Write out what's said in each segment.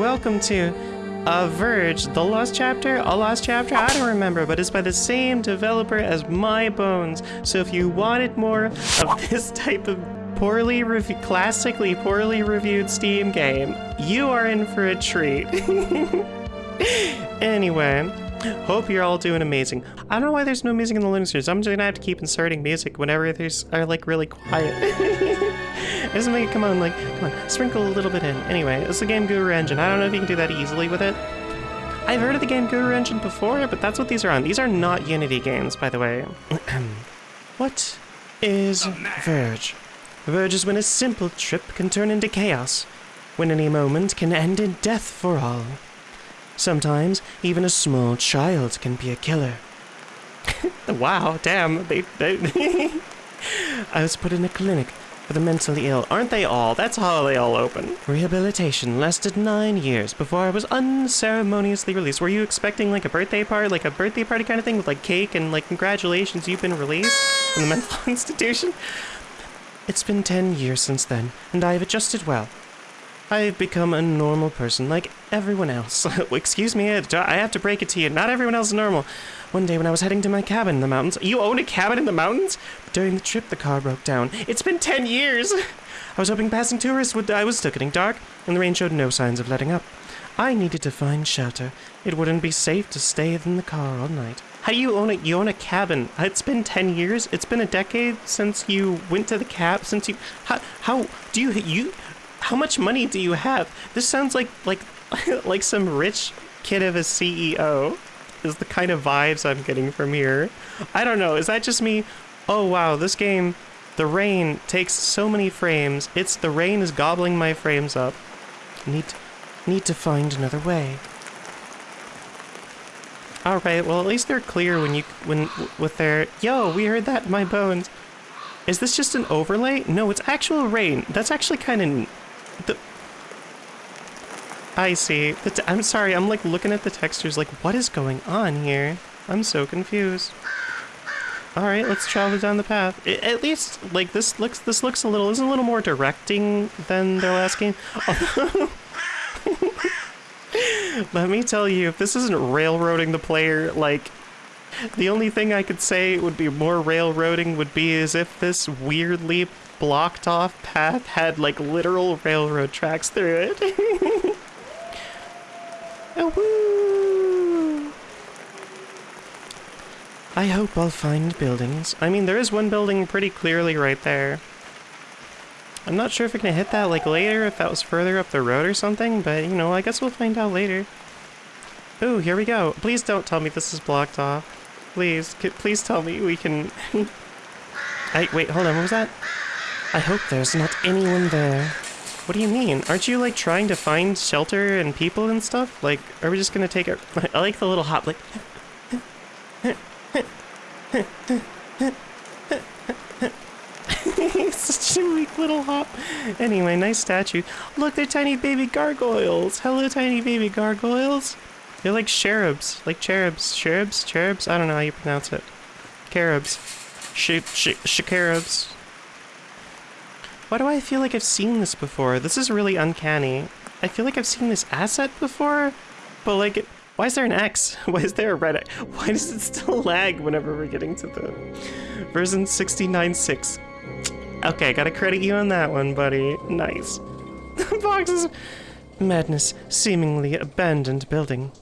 welcome to A Verge, the Lost Chapter, a Lost Chapter, I don't remember, but it's by the same developer as My Bones. So if you wanted more of this type of poorly classically poorly reviewed Steam game, you are in for a treat. anyway, hope you're all doing amazing. I don't know why there's no music in the Linux series. I'm just gonna have to keep inserting music whenever there's are like really quiet. Just make it come on, like, come on, sprinkle a little bit in. Anyway, it's the Game Guru engine. I don't know if you can do that easily with it. I've heard of the Game Guru engine before, but that's what these are on. These are not Unity games, by the way. what is oh, Verge? Verge is when a simple trip can turn into chaos, when any moment can end in death for all. Sometimes, even a small child can be a killer. wow, damn, they, they I was put in a clinic for the mentally ill. Aren't they all? That's how they all open. Rehabilitation lasted nine years before I was unceremoniously released. Were you expecting like a birthday party, like a birthday party kind of thing with like cake and like congratulations, you've been released from the mental institution? It's been 10 years since then, and I have adjusted well. I've become a normal person like everyone else. Excuse me, I have to break it to you. Not everyone else is normal. One day when I was heading to my cabin in the mountains. You own a cabin in the mountains? During the trip, the car broke down. It's been 10 years! I was hoping passing tourists would. I was still getting dark, and the rain showed no signs of letting up. I needed to find shelter. It wouldn't be safe to stay in the car all night. How do you own it? You own a cabin. It's been 10 years. It's been a decade since you went to the cab. Since you. How, how do you. You. How much money do you have? This sounds like. Like. like some rich kid of a CEO. Is the kind of vibes I'm getting from here. I don't know. Is that just me? Oh wow, this game, the rain takes so many frames. It's the rain is gobbling my frames up. Need, need to find another way. All right, well at least they're clear when you when with their yo. We heard that in my bones. Is this just an overlay? No, it's actual rain. That's actually kind of the. I see. I'm sorry. I'm like looking at the textures. Like, what is going on here? I'm so confused. All right, let's travel down the path. At least, like this looks, this looks a little, is a little more directing than their last game. Let me tell you, if this isn't railroading the player, like, the only thing I could say would be more railroading would be as if this weirdly blocked off path had like literal railroad tracks through it. oh, I hope I'll find buildings. I mean, there is one building pretty clearly right there. I'm not sure if I can hit that like later, if that was further up the road or something, but you know, I guess we'll find out later. Ooh, here we go. Please don't tell me this is blocked off. Please, please tell me we can... I, wait, hold on, what was that? I hope there's not anyone there. What do you mean? Aren't you like trying to find shelter and people and stuff? Like, are we just gonna take it? I like the little hop, like... Such a weak little hop. Anyway, nice statue. Look, they're tiny baby gargoyles. Hello, tiny baby gargoyles. They're like cherubs. Like cherubs. Cherubs? Cherubs? I don't know how you pronounce it. Carobs. Sh sh sh Why do I feel like I've seen this before? This is really uncanny. I feel like I've seen this asset before, but like why is there an X? Why is there a red X? Why does it still lag whenever we're getting to the version 69.6? Okay, gotta credit you on that one, buddy. Nice. Boxes. Madness. Seemingly abandoned building.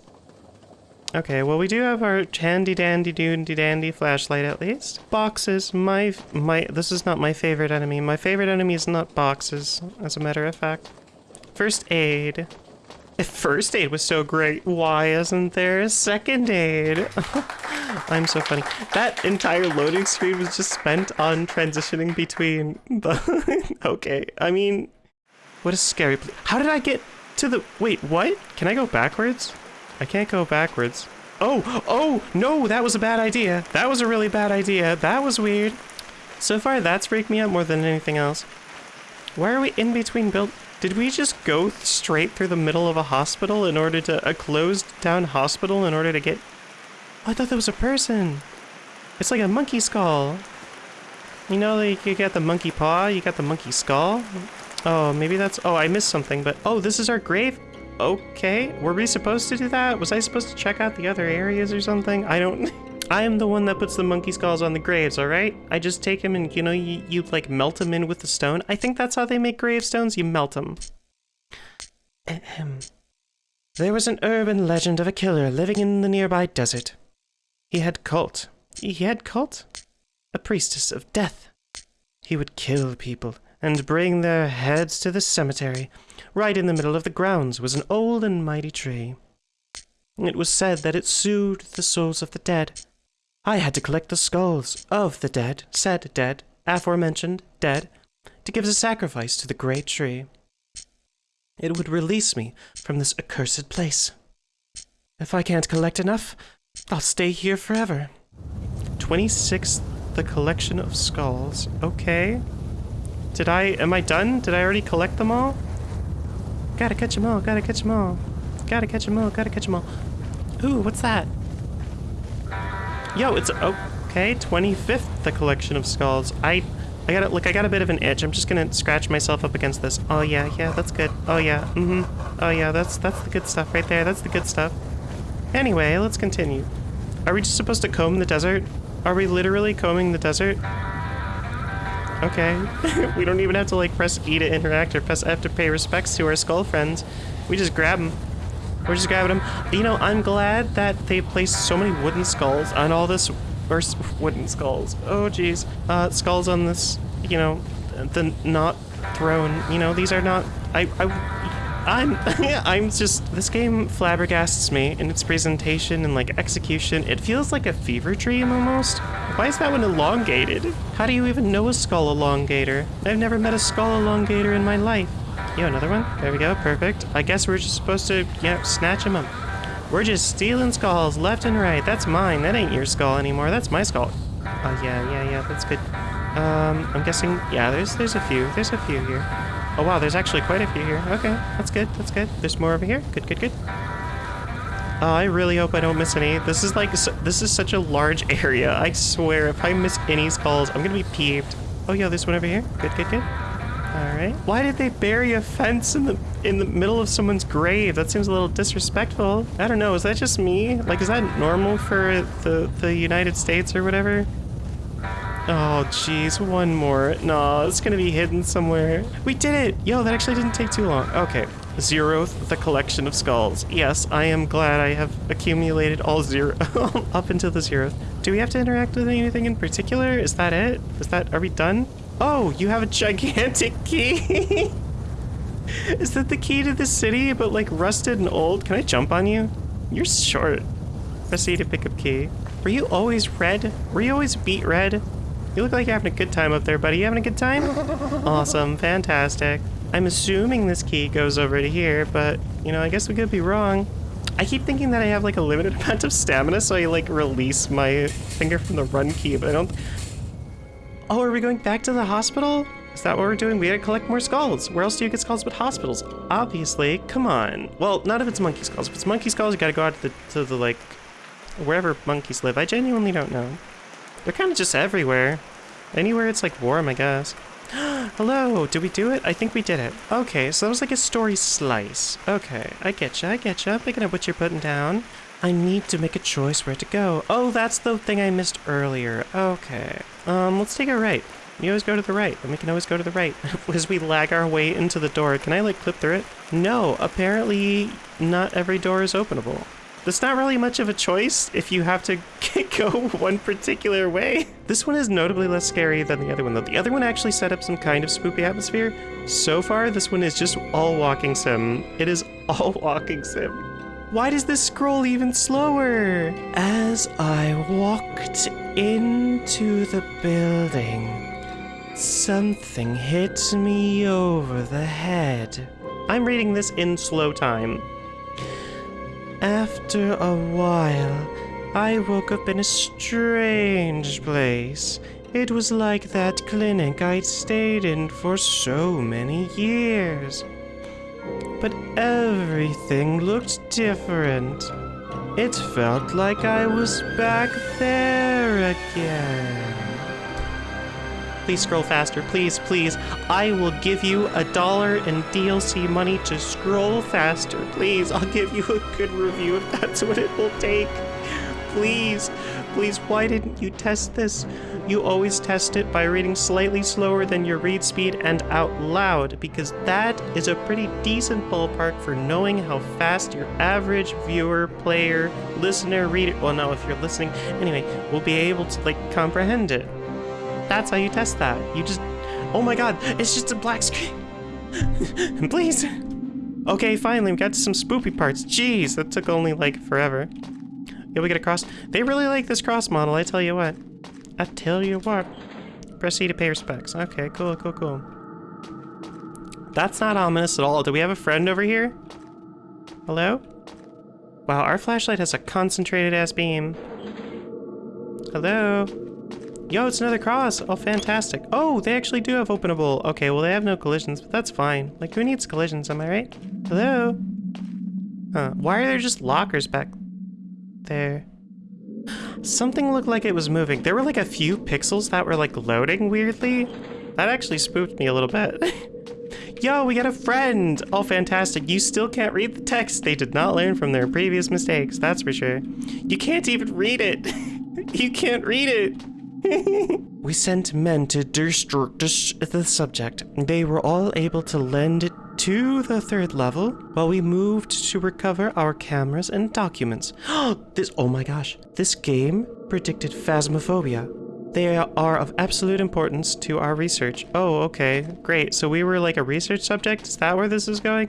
Okay, well we do have our handy dandy doody dandy flashlight at least. Boxes, my, my, this is not my favorite enemy. My favorite enemy is not boxes, as a matter of fact. First aid. If first aid was so great, why isn't there a second aid? I'm so funny. That entire loading screen was just spent on transitioning between the... okay, I mean... What a scary. How did I get to the... Wait, what? Can I go backwards? I can't go backwards. Oh, oh, no, that was a bad idea. That was a really bad idea. That was weird. So far, that's freaked me out more than anything else. Why are we in between build... Did we just go straight through the middle of a hospital in order to- a closed down hospital in order to get- oh, I thought that was a person! It's like a monkey skull! You know, like you got the monkey paw, you got the monkey skull? Oh, maybe that's- oh, I missed something, but- oh, this is our grave? Okay, were we supposed to do that? Was I supposed to check out the other areas or something? I don't... I am the one that puts the monkey skulls on the graves, alright? I just take them and, you know, you, you, like, melt them in with the stone. I think that's how they make gravestones. You melt them. Ahem. There was an urban legend of a killer living in the nearby desert. He had cult. He had cult? A priestess of death. He would kill people and bring their heads to the cemetery. Right in the middle of the grounds was an old and mighty tree. It was said that it soothed the souls of the dead. I had to collect the skulls of the dead, said dead, aforementioned dead, to give as a sacrifice to the great tree. It would release me from this accursed place. If I can't collect enough, I'll stay here forever. 26, the collection of skulls. Okay. Did I, am I done? Did I already collect them all? Gotta catch them all, gotta catch them all. Gotta catch them all, gotta catch them all. Ooh, what's that? Yo, it's, okay, 25th, the collection of skulls. I I got look, I got a bit of an itch. I'm just gonna scratch myself up against this. Oh yeah, yeah, that's good. Oh yeah, mm-hmm. Oh yeah, that's that's the good stuff right there. That's the good stuff. Anyway, let's continue. Are we just supposed to comb the desert? Are we literally combing the desert? Okay. we don't even have to like press E to interact or press F to pay respects to our skull friends. We just grab them. We're just grabbing them. You know, I'm glad that they placed so many wooden skulls on all this or wooden skulls. Oh, jeez. Uh, skulls on this, you know, the not throne. You know, these are not. I. I I'm I'm just this game flabbergasts me in its presentation and like execution. It feels like a fever dream almost. Why is that one elongated? How do you even know a skull elongator? I've never met a skull elongator in my life. Yo, another one? There we go, perfect. I guess we're just supposed to, yeah, snatch them up. We're just stealing skulls left and right. That's mine. That ain't your skull anymore. That's my skull. Oh, yeah, yeah, yeah. That's good. Um, I'm guessing... Yeah, there's there's a few. There's a few here. Oh, wow. There's actually quite a few here. Okay. That's good. That's good. There's more over here. Good, good, good. Oh, I really hope I don't miss any. This is like... This is such a large area. I swear, if I miss any skulls, I'm gonna be peeved. Oh, yeah. this one over here. Good, good, good. Alright. Why did they bury a fence in the in the middle of someone's grave? That seems a little disrespectful. I don't know, is that just me? Like, is that normal for the, the United States or whatever? Oh, jeez, one more. No, it's gonna be hidden somewhere. We did it! Yo, that actually didn't take too long. Okay. Zeroth, the collection of skulls. Yes, I am glad I have accumulated all zero up until the zeroth. Do we have to interact with anything in particular? Is that it? Is that, are we done? Oh, you have a gigantic key! Is that the key to the city, but like rusted and old? Can I jump on you? You're short. Press E to pick up key. Were you always red? Were you always beat red? You look like you're having a good time up there, buddy. You having a good time? awesome, fantastic. I'm assuming this key goes over to here, but, you know, I guess we could be wrong. I keep thinking that I have like a limited amount of stamina, so I like release my finger from the run key, but I don't Oh, are we going back to the hospital? Is that what we're doing? We gotta collect more skulls. Where else do you get skulls but hospitals? Obviously, come on. Well, not if it's monkey skulls. If it's monkey skulls, you gotta go out to the, to the like, wherever monkeys live. I genuinely don't know. They're kind of just everywhere. Anywhere it's like warm, I guess. Hello, did we do it? I think we did it. Okay, so that was like a story slice. Okay, I get you, I get you. Picking up what you're putting down. I need to make a choice where to go. Oh, that's the thing I missed earlier. Okay. Um, let's take a right. You always go to the right, and we can always go to the right. As we lag our way into the door, can I, like, clip through it? No, apparently not every door is openable. There's not really much of a choice if you have to go one particular way. This one is notably less scary than the other one, though. The other one actually set up some kind of spoopy atmosphere. So far, this one is just all walking sim. It is all walking sim. Why does this scroll even slower? As I walked into the building, something hit me over the head. I'm reading this in slow time. After a while, I woke up in a strange place. It was like that clinic I'd stayed in for so many years but everything looked different. It felt like I was back there again. Please scroll faster. Please, please. I will give you a dollar in DLC money to scroll faster. Please, I'll give you a good review if that's what it will take. Please, please, why didn't you test this? You always test it by reading slightly slower than your read speed and out loud, because that is a pretty decent ballpark for knowing how fast your average viewer, player, listener, reader, well, no, if you're listening, anyway, will be able to, like, comprehend it. That's how you test that. You just, oh my god, it's just a black screen. Please. Okay, finally, we got to some spoopy parts. Jeez, that took only, like, forever. Yeah, we get a cross. They really like this cross model, I tell you what. I tell you what. Proceed to pay respects. Okay, cool, cool, cool. That's not ominous at all. Do we have a friend over here? Hello? Wow, our flashlight has a concentrated ass beam. Hello? Yo, it's another cross. Oh, fantastic. Oh, they actually do have openable. Okay, well, they have no collisions, but that's fine. Like, who needs collisions, am I right? Hello? Huh. Why are there just lockers back there? Something looked like it was moving. There were like a few pixels that were like loading weirdly. That actually spooked me a little bit. Yo, we got a friend! Oh, fantastic. You still can't read the text. They did not learn from their previous mistakes, that's for sure. You can't even read it. you can't read it. we sent men to destruct the subject. They were all able to lend it to the third level while we moved to recover our cameras and documents. this, oh my gosh, this game predicted phasmophobia. They are of absolute importance to our research. Oh, okay, great. So we were like a research subject? Is that where this is going?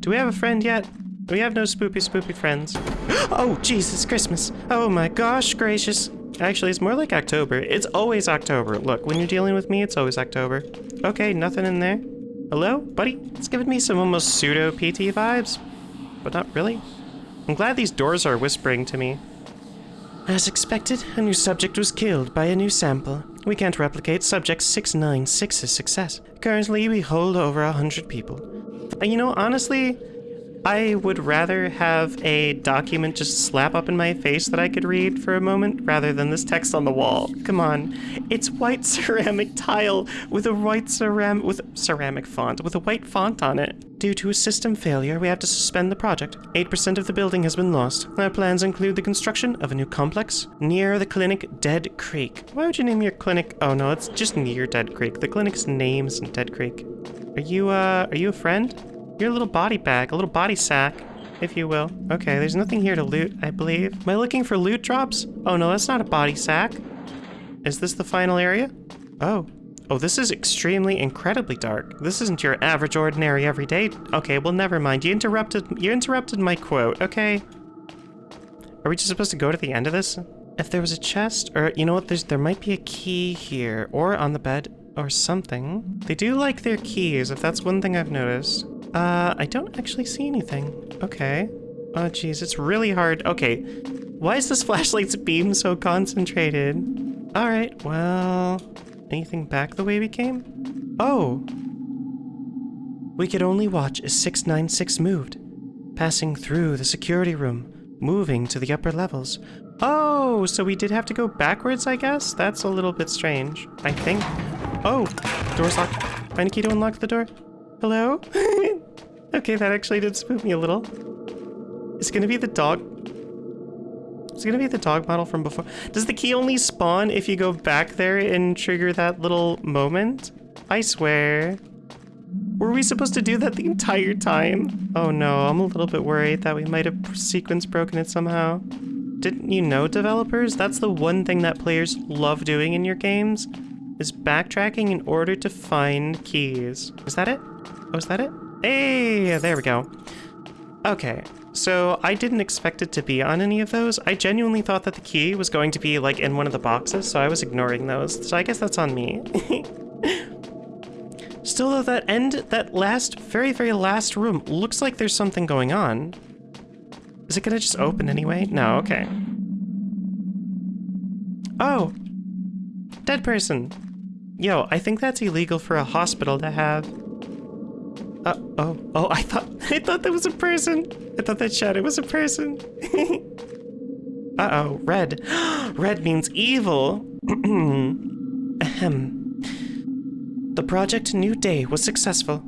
Do we have a friend yet? We have no spoopy spoopy friends. Oh, Jesus, Christmas. Oh my gosh gracious. Actually, it's more like October. It's always October. Look, when you're dealing with me, it's always October. Okay, nothing in there. Hello, buddy? It's giving me some almost pseudo-PT vibes, but not really. I'm glad these doors are whispering to me. As expected, a new subject was killed by a new sample. We can't replicate subject 696's success. Currently, we hold over a hundred people. And you know, honestly, I would rather have a document just slap up in my face that I could read for a moment rather than this text on the wall. Come on. It's white ceramic tile with a white ceramic with ceramic font with a white font on it. Due to a system failure, we have to suspend the project. 8% of the building has been lost. Our plans include the construction of a new complex near the clinic Dead Creek. Why would you name your clinic? Oh no, it's just near Dead Creek. The clinic's name's Dead Creek. Are you, uh, are you a friend? You're little body bag, a little body sack, if you will. Okay, there's nothing here to loot, I believe. Am I looking for loot drops? Oh no, that's not a body sack. Is this the final area? Oh. Oh, this is extremely, incredibly dark. This isn't your average, ordinary, everyday... Okay, well, never mind. You interrupted, you interrupted my quote, okay? Are we just supposed to go to the end of this? If there was a chest, or you know what, there's there might be a key here, or on the bed, or something. They do like their keys, if that's one thing I've noticed. Uh, I don't actually see anything. Okay. Oh, geez, it's really hard. Okay. Why is this flashlight's beam so concentrated? All right, well... Anything back the way we came? Oh! We could only watch as 696 moved, passing through the security room, moving to the upper levels. Oh, so we did have to go backwards, I guess? That's a little bit strange, I think. Oh, door's locked. Find a key to unlock the door. Hello? okay, that actually did spook me a little. It's gonna be the dog. It's gonna be the dog model from before. Does the key only spawn if you go back there and trigger that little moment? I swear. Were we supposed to do that the entire time? Oh no, I'm a little bit worried that we might have sequence broken it somehow. Didn't you know, developers? That's the one thing that players love doing in your games, is backtracking in order to find keys. Is that it? Oh, is that it? Hey, there we go. Okay, so I didn't expect it to be on any of those. I genuinely thought that the key was going to be like in one of the boxes, so I was ignoring those. So I guess that's on me. Still though, that end, that last, very, very last room looks like there's something going on. Is it gonna just open anyway? No, okay. Oh! Dead person! Yo, I think that's illegal for a hospital to have. Uh, oh, oh, I thought, I thought that was a person. I thought that shadow was a person. Uh-oh, red. red means evil. Ahem. The project New Day was successful.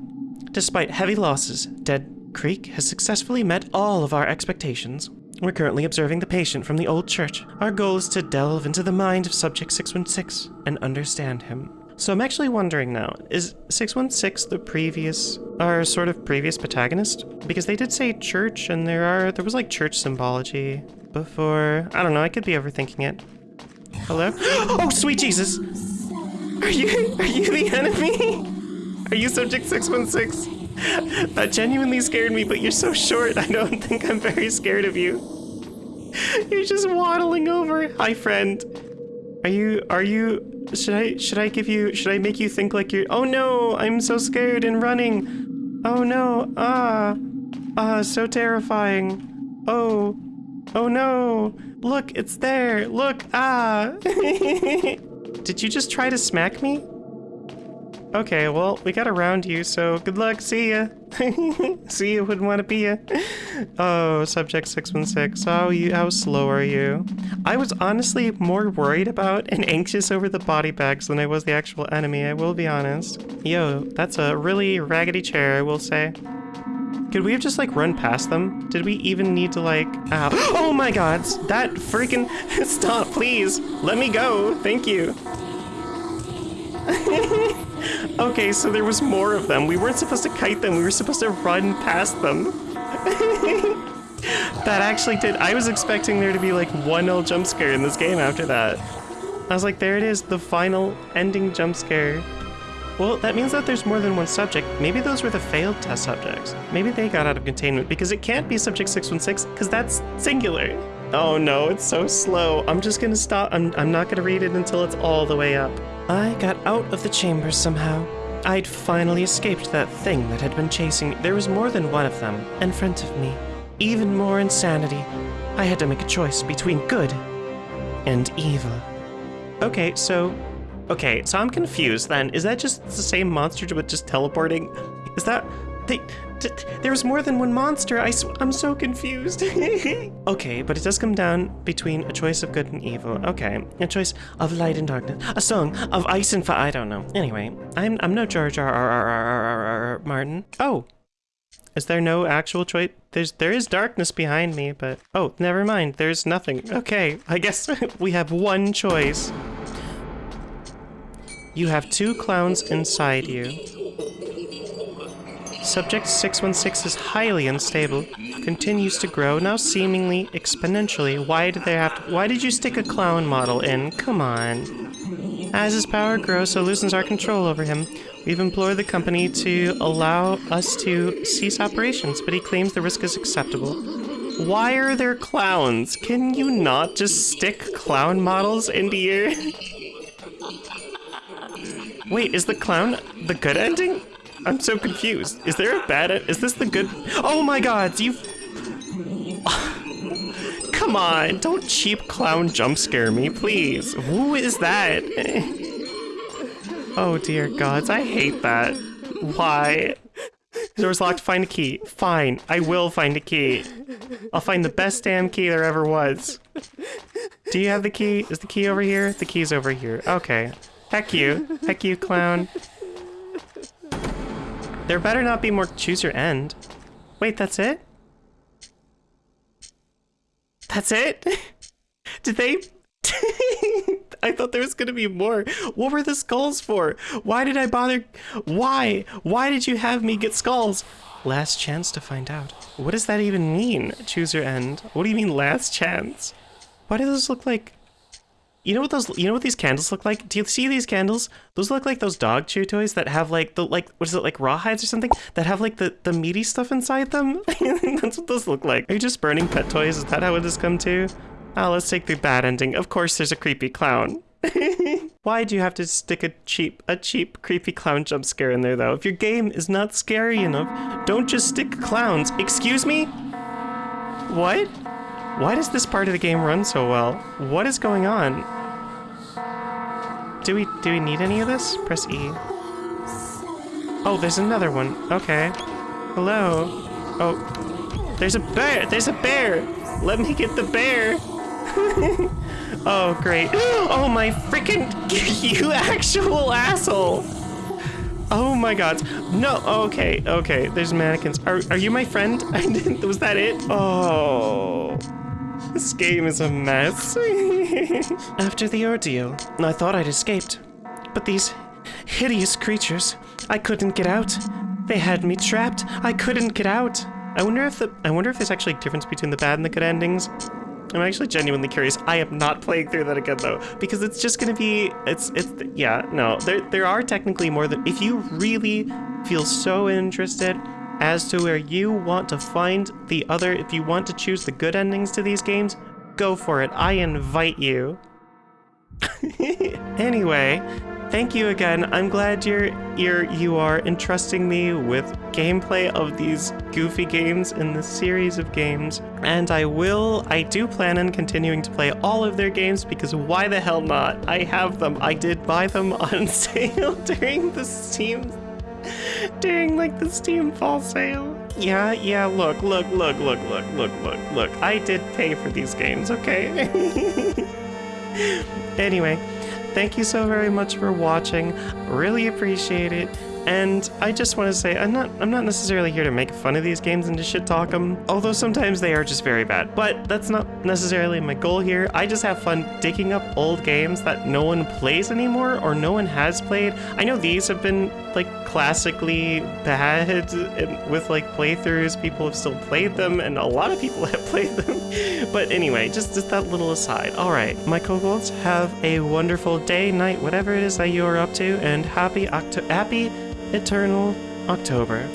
Despite heavy losses, Dead Creek has successfully met all of our expectations. We're currently observing the patient from the old church. Our goal is to delve into the mind of Subject 616 and understand him. So I'm actually wondering now, is 616 the previous, our sort of previous protagonist? Because they did say church and there are, there was like church symbology before. I don't know, I could be overthinking it. Hello? Oh, sweet Jesus! Are you, are you the enemy? Are you Subject 616? That genuinely scared me, but you're so short, I don't think I'm very scared of you. You're just waddling over. Hi, friend. Are you, are you, should I, should I give you, should I make you think like you're, oh no, I'm so scared and running. Oh no, ah, ah, so terrifying. Oh, oh no, look, it's there, look, ah. Did you just try to smack me? Okay, well, we got around you, so good luck, see ya. see you, wouldn't want to be ya. Oh, subject 616, how, you, how slow are you? I was honestly more worried about and anxious over the body bags than I was the actual enemy, I will be honest. Yo, that's a really raggedy chair, I will say. Could we have just like run past them? Did we even need to like, oh my god, that freaking, stop, please, let me go, thank you. okay, so there was more of them. We weren't supposed to kite them, we were supposed to run past them. that actually did, I was expecting there to be like one old jump scare in this game after that. I was like, there it is, the final ending jump scare. Well, that means that there's more than one subject. Maybe those were the failed test subjects. Maybe they got out of containment because it can't be subject 616 because that's singular. Oh no, it's so slow. I'm just gonna stop. I'm, I'm not gonna read it until it's all the way up. I got out of the chamber somehow. I'd finally escaped that thing that had been chasing me. There was more than one of them in front of me. Even more insanity. I had to make a choice between good and evil. Okay, so Okay, so I'm confused then. Is that just the same monster but just teleporting? Is that... They, there's more than one monster. I am so confused. okay, but it does come down between a choice of good and evil. Okay, a choice of light and darkness. A song of ice and fire. I don't know. Anyway, I'm I'm no George R. R. R. R. R. Martin. Oh, is there no actual choice? There's there is darkness behind me, but oh, never mind. There's nothing. Okay, I guess we have one choice. You have two clowns inside you. Subject 616 is highly unstable, continues to grow, now seemingly exponentially. Why did they have to- why did you stick a clown model in? Come on. As his power grows, so loosens our control over him. We've implored the company to allow us to cease operations, but he claims the risk is acceptable. Why are there clowns? Can you not just stick clown models into your... Wait, is the clown the good ending? I'm so confused. Is there a bad? Is this the good? Oh my god, you... Come on, don't cheap clown jump scare me, please. Who is that? oh dear gods, I hate that. Why? Door's locked, find a key. Fine, I will find a key. I'll find the best damn key there ever was. Do you have the key? Is the key over here? The key's over here. Okay. Heck you. Heck you, clown. There better not be more choose your end. Wait, that's it? That's it? Did they... I thought there was gonna be more. What were the skulls for? Why did I bother? Why? Why did you have me get skulls? Last chance to find out. What does that even mean? Choose your end. What do you mean last chance? Why do those look like you know what those? You know what these candles look like? Do you see these candles? Those look like those dog chew toys that have like the like what is it like rawhides or something that have like the the meaty stuff inside them. That's what those look like. Are you just burning pet toys? Is that how it has come to? Oh, let's take the bad ending. Of course, there's a creepy clown. Why do you have to stick a cheap, a cheap, creepy clown jump scare in there, though? If your game is not scary enough, don't just stick clowns. Excuse me? What? Why does this part of the game run so well? What is going on? Do we do we need any of this? Press E. Oh, there's another one. Okay. Hello. Oh, there's a bear. There's a bear. Let me get the bear. oh, great. Oh, my freaking you actual asshole. Oh my god. No, okay, okay. There's mannequins. Are, are you my friend? Was that it? Oh. This game is a mess. After the ordeal, I thought I'd escaped. But these hideous creatures, I couldn't get out. They had me trapped. I couldn't get out. I wonder if the I wonder if there's actually a difference between the bad and the good endings. I'm actually genuinely curious. I am not playing through that again though, because it's just gonna be it's it's yeah no there there are technically more than if you really feel so interested as to where you want to find the other if you want to choose the good endings to these games, go for it. I invite you. anyway, thank you again. I'm glad you're you're you are entrusting me with gameplay of these goofy games in this series of games. And I will I do plan on continuing to play all of their games because why the hell not? I have them. I did buy them on sale during the Steam during like the Steam fall sale. Yeah, yeah, look, look, look, look, look, look, look, look. I did pay for these games, okay? anyway, thank you so very much for watching. Really appreciate it. And I just want to say I'm not I'm not necessarily here to make fun of these games and to shit talk them, although sometimes they are just very bad. But that's not necessarily my goal here. I just have fun digging up old games that no one plays anymore or no one has played. I know these have been like classically bad and with like playthroughs, people have still played them and a lot of people have played them. but anyway, just just that little aside. All right, my kobolds, have a wonderful day, night, whatever it is that you are up to, and happy Octo happy Eternal October.